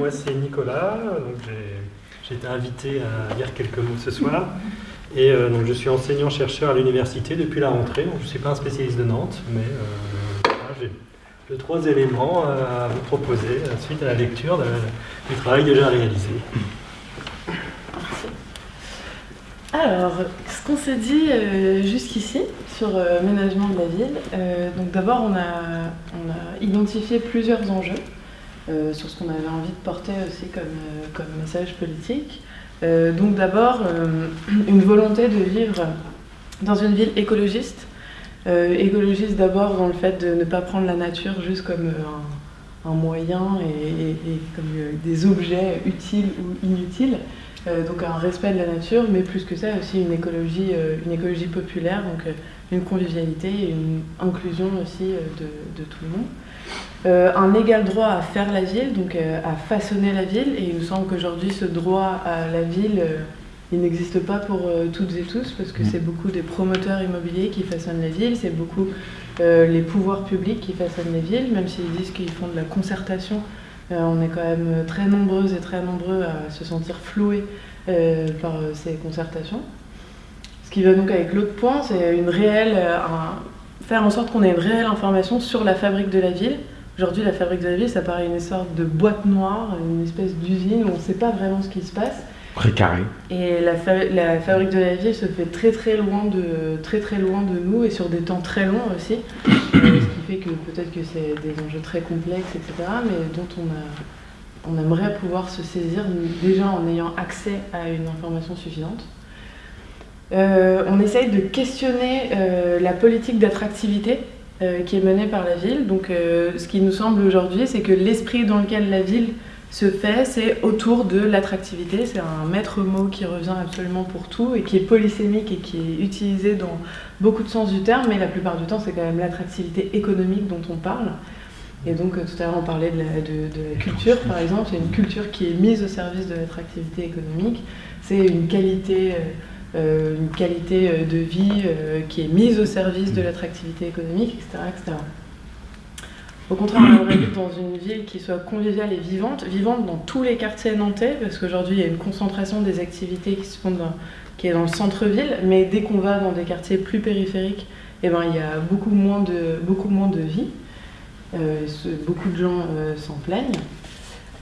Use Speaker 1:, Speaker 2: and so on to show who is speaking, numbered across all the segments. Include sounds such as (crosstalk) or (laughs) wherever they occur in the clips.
Speaker 1: moi c'est Nicolas, j'ai été invité à dire quelques mots ce soir. Et euh, donc je suis enseignant-chercheur à l'université depuis la rentrée, donc je ne suis pas un spécialiste de Nantes, mais euh, j'ai deux, trois éléments à vous proposer suite à la lecture du travail déjà réalisé.
Speaker 2: Alors, ce qu'on s'est dit euh, jusqu'ici sur l'aménagement de la ville, donc d'abord on a identifié plusieurs enjeux. Euh, sur ce qu'on avait envie de porter aussi comme, euh, message politique. Euh, donc d'abord, (clears throat) une volonté de vivre dans une ville écologiste. écologiste d'abord dans le fait de ne pas prendre la nature juste comme un, moyen et, comme des objets utiles ou inutiles. Donc un respect de la nature, mais plus que ça aussi une écologie, une écologie populaire, donc une convivialité et une inclusion aussi de tout le monde. Euh, un égal droit à faire la ville, donc euh, à façonner la ville. Et il nous semble qu'aujourd'hui, ce droit à la ville, euh, il n'existe pas pour toutes et tous, parce que mm. c'est beaucoup des promoteurs immobiliers qui façonnent la ville, c'est beaucoup les pouvoirs publics qui façonnent les villes, même s'ils disent qu'ils font de la concertation. On est quand même très nombreuses et très nombreux à se sentir floués par ces concertations. Ce qui va donc avec l'autre point, c'est une réelle, faire en sorte qu'on ait une réelle information sur la fabrique de la ville, Aujourd'hui, la fabrique de la ville, ça paraît une sorte de boîte noire, une espèce d'usine où on ne sait pas vraiment ce qui se passe.
Speaker 3: Précaré.
Speaker 2: Et la, la, fabrique de la ville se fait très très loin de, très, très loin de nous et sur des temps très longs aussi. Que peut-être que c'est des enjeux très complexes, etc., mais dont on, a, on aimerait pouvoir se saisir déjà en ayant accès à une information suffisante. Euh, on essaye de questionner euh, la politique d'attractivité euh, qui est menée par la ville. Donc ce qui nous semble aujourd'hui, c'est que l'esprit dans lequel la ville se fait, c'est autour de l'attractivité. C'est un maître mot qui revient absolument pour tout et qui est polysémique et qui est utilisé dans beaucoup de sens du terme, mais la plupart du temps, c'est quand même l'attractivité économique dont on parle. Et donc euh, tout à l'heure, on parlait de la, de la culture, par exemple. C'est une culture qui est mise au service de l'attractivité économique. C'est une qualité euh, une qualité euh, de vie euh, qui est mise au service de l'attractivité économique, etc., etc. Au contraire, on aimerait vivre dans une ville qui soit conviviale et vivante, vivante dans tous les quartiers nantais, parce qu'aujourd'hui il y a une concentration des activités qui, se font qui est dans le centre-ville, mais dès qu'on va dans des quartiers plus périphériques, eh ben, il y a beaucoup moins de, beaucoup moins de vie. beaucoup de gens s'en plaignent.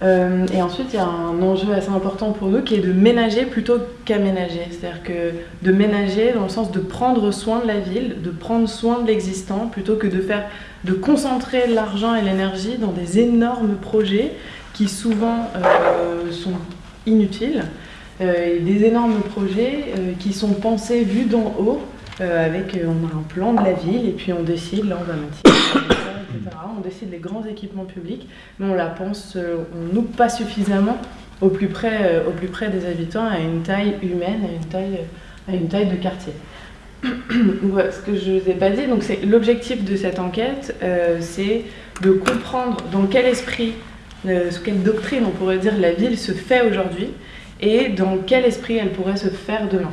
Speaker 2: Euh, et ensuite, il y a un enjeu assez important pour nous qui est de ménager plutôt qu'aménager. C'est-à-dire que de ménager dans le sens de prendre soin de la ville, de prendre soin de l'existant, plutôt que de faire, de concentrer l'argent et l'énergie dans des énormes projets qui souvent euh, sont inutiles. Euh, des énormes projets qui sont pensés vus d'en haut, avec on a un plan de la ville et puis on décide, là on va on décide des grands équipements publics, mais on la pense, euh, on nous pas suffisamment au plus, près, euh, au plus près des habitants à une taille humaine, à une taille, de quartier. (clears throat) ce que je ne vous ai pas dit, l'objectif de cette enquête, euh, c'est de comprendre dans quel esprit, sous quelle doctrine on pourrait dire la ville se fait aujourd'hui et dans quel esprit elle pourrait se faire demain.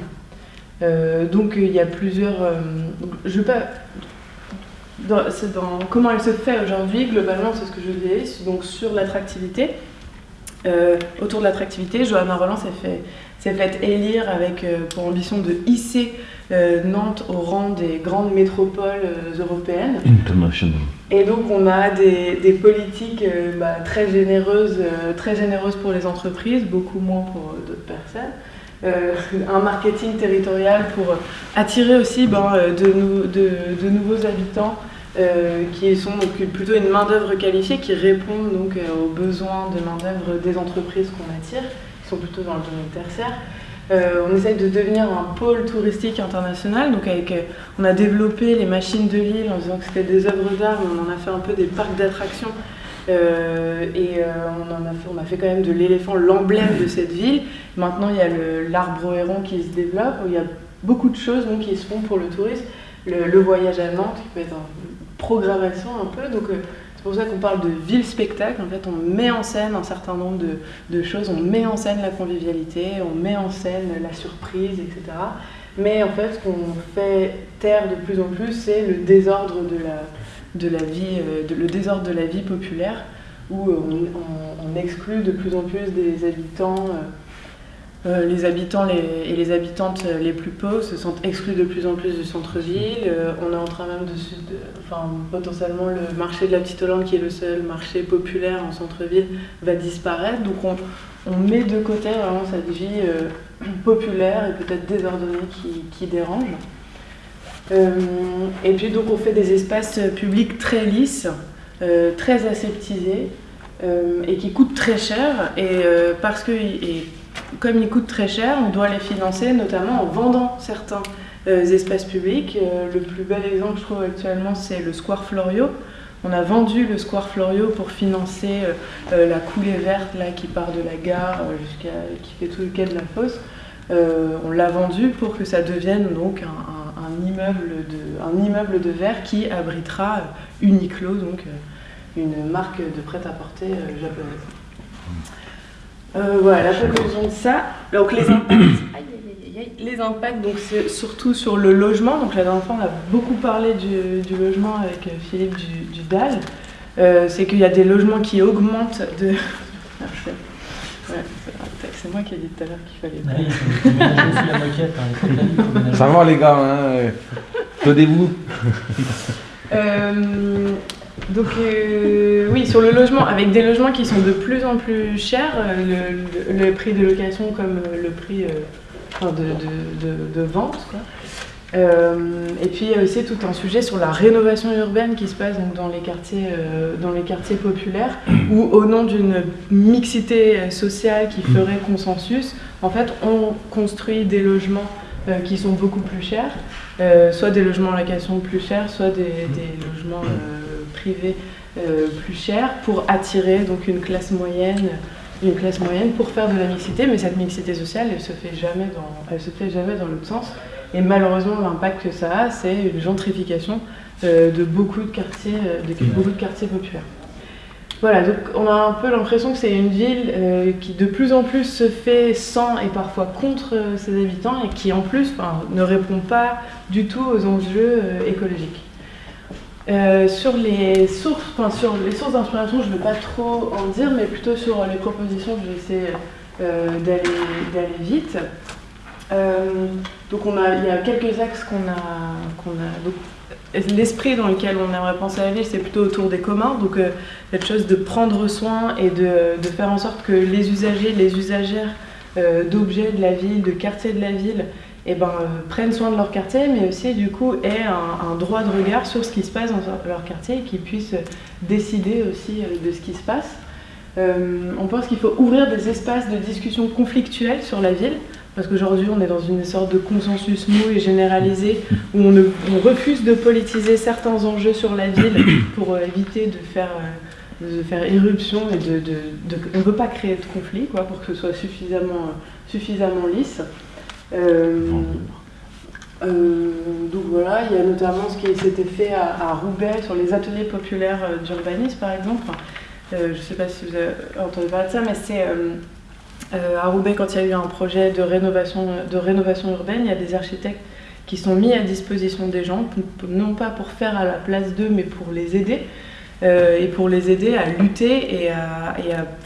Speaker 2: donc il y a plusieurs. je ne pas dans comment elle se fait aujourd'hui, globalement, c'est ce que je dis, donc sur l'attractivité. Euh, autour de l'attractivité, Johanna Roland s'est fait, fait, élire avec euh, pour ambition de hisser euh, Nantes au rang des grandes métropoles européennes.
Speaker 3: International.
Speaker 2: Et donc on a des, des politiques bah, très, généreuses, très généreuses pour les entreprises, beaucoup moins pour d'autres personnes. (laughs) un marketing territorial pour attirer aussi ben, de, de, nouveaux habitants euh, qui sont plutôt une main-d'œuvre qualifiée qui répondent donc euh, aux besoins de main-d'œuvre des entreprises qu'on attire, qui sont plutôt dans le domaine tertiaire. Euh, on essaye de devenir un pôle touristique international, donc avec, on a développé les machines de l'île en disant que c'était des œuvres d'art, mais on en a fait un peu des parcs d'attractions et on, en a fait, on a fait quand même de l'éléphant l'emblème de cette ville. Maintenant, il y a l'arbre héron qui se développe, il y a beaucoup de choses donc, qui se font pour le tourisme. Le, voyage à Nantes, qui peut être un, programmation un peu. Donc euh, c'est pour ça qu'on parle de ville-spectacle. En fait, on met en scène un certain nombre de, choses. On met en scène la convivialité, on met en scène la surprise, etc. Mais en fait, ce qu'on fait taire de plus en plus, c'est le désordre de la, de la vie, euh, le désordre de la vie populaire. où on, exclut de plus en plus des habitants. les habitants et les habitantes les plus pauvres se sentent exclus de plus en plus du centre-ville. on est en train même de, enfin, potentiellement le marché de la Petite Hollande, qui est le seul marché populaire en centre-ville, va disparaître. Donc on, met de côté vraiment cette vie euh, populaire et peut-être désordonnée qui, dérange. Euh, et puis donc on fait des espaces publics très lisses, euh, très aseptisés et qui coûtent très cher. Et parce que comme ils coûtent très cher, on doit les financer notamment en vendant certains espaces publics. le plus bel exemple je trouve actuellement c'est le Square Florio on a vendu le Square Florio pour financer euh, euh, la coulée verte là, qui part de la gare euh, jusqu'à qui fait tout le quai de la fosse. on l'a vendu pour que ça devienne donc un, immeuble, de, un immeuble de verre qui abritera Uniqlo, donc une marque de prêt-à-porter japonaise. voilà la conclusion de ça. Donc les (coughs) les impacts, donc c'est surtout sur le logement. Donc la dernière fois, on a beaucoup parlé du, logement avec euh, Philippe du, DAL. Euh, c'est qu'il y a des logements qui augmentent de. (laughs) c'est moi qui ai dit tout à l'heure qu'il fallait.
Speaker 3: Ça va les gars, hein vous
Speaker 2: euh, donc oui, sur le logement, avec des logements qui sont de plus en plus chers, le, prix de location comme le prix de, vente. Euh, et puis il y a aussi tout un sujet sur la rénovation urbaine qui se passe donc, dans, les quartiers, euh, dans les quartiers populaires, où au nom d'une mixité sociale qui ferait consensus, en fait on construit des logements euh, qui sont beaucoup plus chers, soit des logements en location plus chers, soit des, des logements privés plus chers, pour attirer donc une classe moyenne une classe moyenne pour faire de la mixité, mais cette mixité sociale, elle se fait jamais dans, elle se fait jamais dans l'autre sens. Et malheureusement, l'impact que ça a, c'est une gentrification euh, de beaucoup de quartiers, euh, de beaucoup de quartiers populaires. Voilà, donc on a un peu l'impression que c'est une ville euh, qui de plus en plus se fait sans et parfois contre ses habitants et qui en plus ne répond pas du tout aux enjeux écologiques. Sur les sources, enfin, sur les sources d'inspiration, je ne vais pas trop en dire, mais plutôt sur les propositions, je vais essayer d'aller vite. Euh, donc on a, il y a quelques axes qu'on a, l'esprit dans lequel on aimerait penser à la ville, c'est plutôt autour des communs. Donc cette chose de prendre soin et de, faire en sorte que les usagers, les usagères d'objets de la ville, de quartiers de la ville, eh ben, euh, prennent soin de leur quartier, mais aussi du coup aient un, droit de regard sur ce qui se passe dans leur quartier et qu'ils puissent décider aussi euh, de ce qui se passe. Euh, on pense qu'il faut ouvrir des espaces de discussion conflictuels sur la ville, parce qu'aujourd'hui on est dans une sorte de consensus mou et généralisé où on, refuse de politiser certains enjeux sur la ville (coughs) pour éviter de faire, de faire irruption et de, on ne veut pas créer de conflit quoi, pour que ce soit suffisamment, suffisamment lisse. Euh, euh, donc voilà, il y a notamment ce qui s'était fait à, Roubaix sur les ateliers populaires euh, d'urbanisme par exemple. je ne sais pas si vous avez entendu parler de ça, mais c'est à Roubaix quand il y a eu un projet de rénovation, urbaine, il y a des architectes qui sont mis à disposition des gens, non pas pour faire à la place d'eux, mais pour les aider. et pour les aider à lutter et à,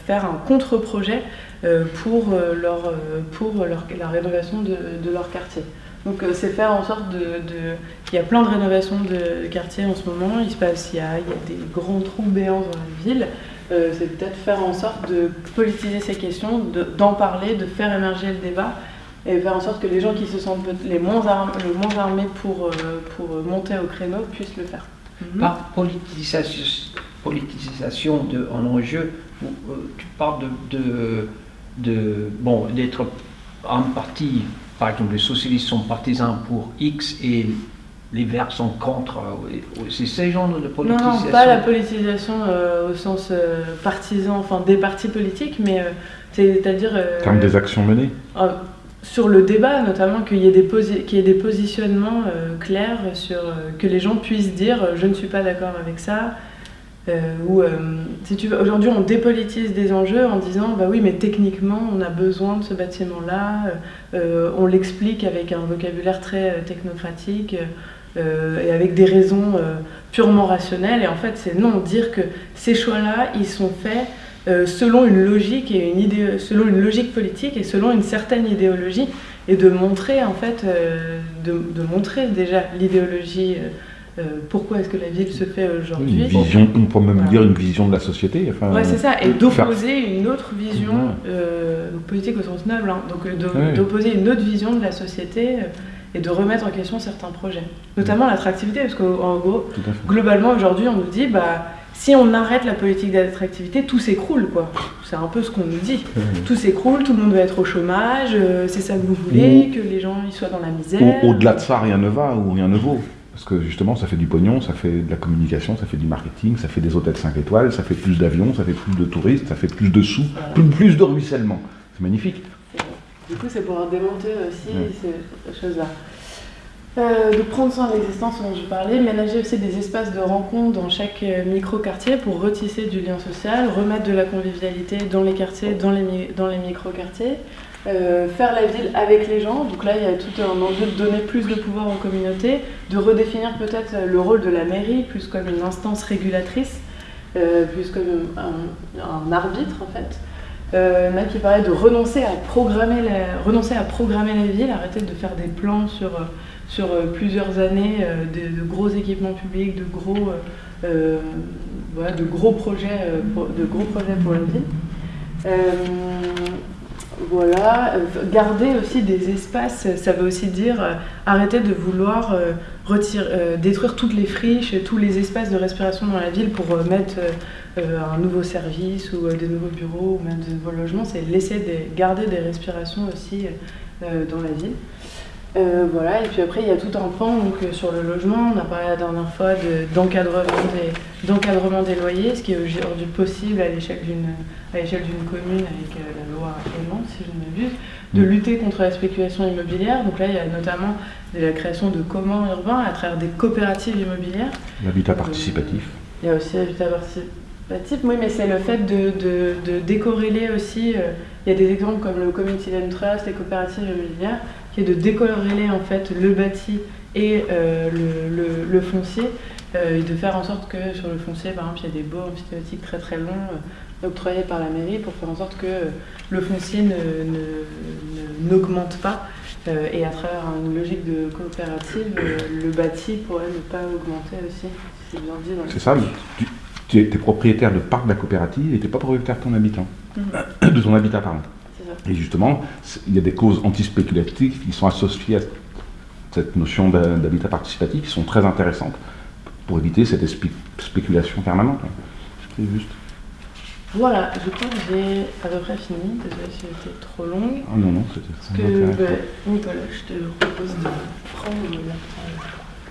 Speaker 2: faire un contre-projet euh, pour, euh, leur, euh, pour la rénovation de, de, leur quartier. Donc c'est faire en sorte de, de... Il y a plein de rénovations de quartiers en ce moment, il se passe, il y a, il y a des grands trous béants dans la ville, c'est peut-être faire en sorte de politiser ces questions, d'en parler, de faire émerger le débat et faire en sorte que les gens qui se sentent les moins, armés pour, pour monter au créneau puissent le faire.
Speaker 4: Par politisation, politisation de, en enjeu, tu parles de, de de bon d'être en partie, par exemple, les socialistes sont partisans pour X et les Verts sont contre. Euh, c'est ce genre de politisation.
Speaker 2: Non, non pas la politisation euh, au sens euh, partisan, enfin des partis politiques, mais c'est-à-dire.
Speaker 3: Comme des actions menées.
Speaker 2: sur le débat, notamment qu'il y ait des, qu'il y ait des positionnements clairs sur que les gens puissent dire je ne suis pas d'accord avec ça, euh, euh, si tu aujourd'hui on dépolitise des enjeux en disant bah oui mais techniquement on a besoin de ce bâtiment là, euh, on l'explique avec un vocabulaire très technocratique, euh, et avec des raisons euh, purement rationnelles. Et en fait, c'est non, dire que ces choix-là, ils sont faits euh, selon une logique et une idée, selon une logique politique et selon une certaine idéologie, et de montrer en fait, de, de montrer déjà l'idéologie. pourquoi est-ce que la ville se fait aujourd'hui
Speaker 3: Une vision, on peut même
Speaker 2: Voilà.
Speaker 3: dire une vision de la société. Enfin,
Speaker 2: Ouais, c'est ça, et
Speaker 3: faire-
Speaker 2: d'opposer une autre vision, donc politique au sens noble, hein, donc
Speaker 3: Ouais.
Speaker 2: d'opposer une autre vision de la société et de remettre en question certains projets. Notamment l'attractivité, parce qu'en gros, globalement aujourd'hui, on nous dit, bah, si on arrête la politique d'attractivité, tout s'écroule, quoi. C'est un peu ce qu'on nous dit. Tout s'écroule, tout le monde va être au chômage, euh, c'est ça que vous voulez, que les gens ils soient dans la misère.
Speaker 3: Au- Au-delà de ça, rien ne va ou rien ne vaut. Parce que justement, ça fait du pognon, ça fait de la communication, ça fait du marketing, ça fait des hôtels 5 étoiles, ça fait plus d'avions, ça fait plus de touristes, ça fait plus de sous,
Speaker 2: Voilà.
Speaker 3: plus, plus de ruissellement. C'est magnifique.
Speaker 2: Du coup, c'est pour démonter aussi ces choses-là. Euh, de prendre soin de l'existence dont je parlais, ménager aussi des espaces de rencontre dans chaque euh, micro-quartier pour retisser du lien social, remettre de la convivialité dans les quartiers, dans les, mi- dans les micro-quartiers, Euh, faire la ville avec les gens. Donc là, il y a tout un enjeu de donner plus de pouvoir aux communautés, de redéfinir peut-être euh, le rôle de la mairie plus comme une instance régulatrice, euh, plus comme un, un arbitre en fait. Euh, qui parlaient de renoncer à programmer la, renoncer à programmer la ville, arrêter de faire des plans sur, euh, euh, plusieurs années, euh, de, gros équipements publics, de gros, euh, euh, projets, euh, de gros projets pour la ville. Euh, voilà, euh, garder aussi des espaces, ça veut aussi dire euh, arrêter de vouloir euh, détruire toutes les friches, tous les espaces de respiration dans la ville pour mettre un nouveau service ou des nouveaux bureaux ou même des nouveaux logements, c'est laisser des, garder des respirations aussi dans la ville. Euh, voilà, et puis après il y a tout un pan donc, euh, sur le logement, on a parlé la dernière fois de- d'encadrement des, loyers, ce qui est aujourd'hui possible à l'échelle d'une commune avec euh, la loi Aimant, si je ne m'abuse, de lutter contre la spéculation immobilière. Donc là il y a notamment de la création de communs urbains à travers des coopératives immobilières.
Speaker 3: L'habitat participatif.
Speaker 2: Il y a aussi l'habitat participatif, oui, mais c'est le fait de, de- de décorréler aussi. euh, il y a des exemples comme le Community Land Trust, les coopératives immobilières, qui est de décorréler en fait le bâti et euh, le, le- le foncier, euh, et de faire en sorte que sur le foncier, par exemple, il y a des baux emphytéotiques très très longs octroyés par la mairie pour faire en sorte que le foncier ne- ne- ne- n'augmente pas. et à travers une logique de coopérative, le bâti pourrait ne pas augmenter aussi. si C'est bien dit dans le
Speaker 3: C'est ça, mais tu, tu es, propriétaire de parc de la coopérative et tu n'es pas propriétaire de ton habitant.
Speaker 2: Mhm.
Speaker 3: De ton habitat, pardon.
Speaker 2: Ça.
Speaker 3: Et justement, il y a des causes antispéculatives qui sont associées à cette notion d'habitat participatif qui sont très intéressantes pour éviter cette spéculation permanente. C'est juste.
Speaker 2: Voilà, je crois que j'ai à peu près fini. Désolée si j'étais trop longue.
Speaker 3: Ah non, non, c'était
Speaker 2: Parce
Speaker 3: très
Speaker 2: que,
Speaker 3: intéressant.
Speaker 2: bah, Nicolas, je te propose de prendre la parole.